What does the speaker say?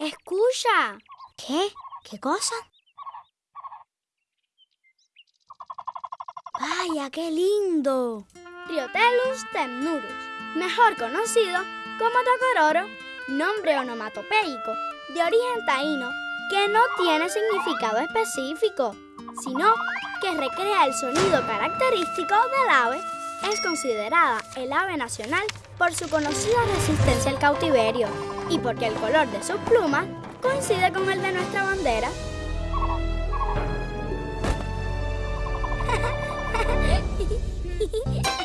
¡Mira! ¿Qué? ¿Qué cosa? ¡Vaya, qué lindo! Riotelus temnurus, mejor conocido como tocororo, nombre onomatopeico de origen taíno que no tiene significado específico, sino que recrea el sonido característico del ave, es considerada el ave nacional por su conocida resistencia al cautiverio y porque el color de sus plumas coincide con el de nuestra bandera.